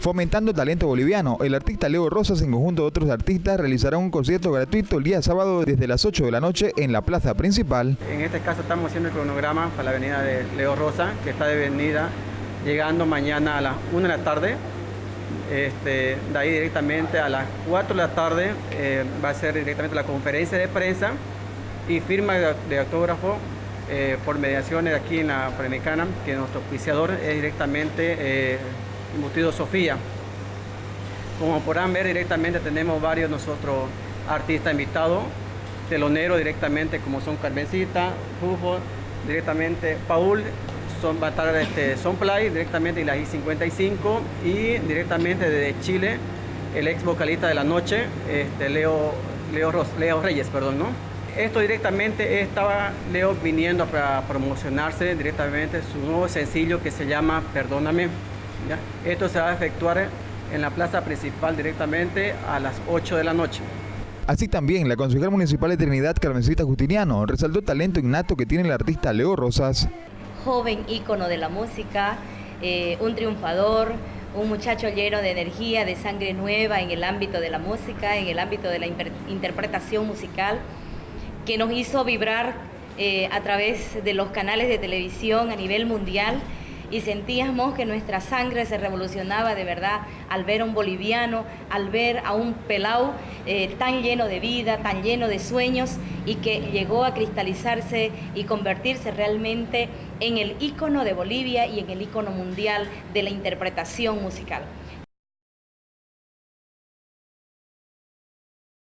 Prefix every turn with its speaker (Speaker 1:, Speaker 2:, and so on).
Speaker 1: Fomentando talento boliviano, el artista Leo Rosas en conjunto de otros artistas realizará un concierto gratuito el día sábado desde las 8 de la noche en la plaza principal.
Speaker 2: En este caso estamos haciendo el cronograma para la avenida de Leo Rosa, que está de venida llegando mañana a las 1 de la tarde. Este, de ahí directamente a las 4 de la tarde eh, va a ser directamente la conferencia de prensa y firma de, autógrafo eh, por mediaciones aquí en la Panamericana, que nuestro auspiciador es directamente eh, Embutido Sofía. Como podrán ver directamente tenemos varios nosotros artistas invitados, teloneros directamente como son Carmencita, Jufo, directamente Paul, son, va a estar este, Sonplay directamente y la I-55 y directamente desde Chile el ex vocalista de la noche, este, Leo, Leo, Leo Reyes, perdón, ¿no? Esto directamente estaba Leo viniendo para promocionarse directamente su nuevo sencillo que se llama Perdóname. Esto se va a efectuar en la plaza principal directamente a las 8 de la noche.
Speaker 1: Así también, la concejal municipal de Trinidad, Carmencita Justiniano, resaltó el talento innato que tiene el artista Leo Rosas.
Speaker 3: Joven ícono de la música, eh, un triunfador, un muchacho lleno de energía, de sangre nueva en el ámbito de la música, en el ámbito de la interpretación musical, que nos hizo vibrar eh, a través de los canales de televisión a nivel mundial y sentíamos que nuestra sangre se revolucionaba de verdad al ver a un boliviano, al ver a un pelau eh, tan lleno de vida, tan lleno de sueños y que llegó a cristalizarse y convertirse realmente en el ícono de Bolivia y en el ícono mundial de la interpretación musical.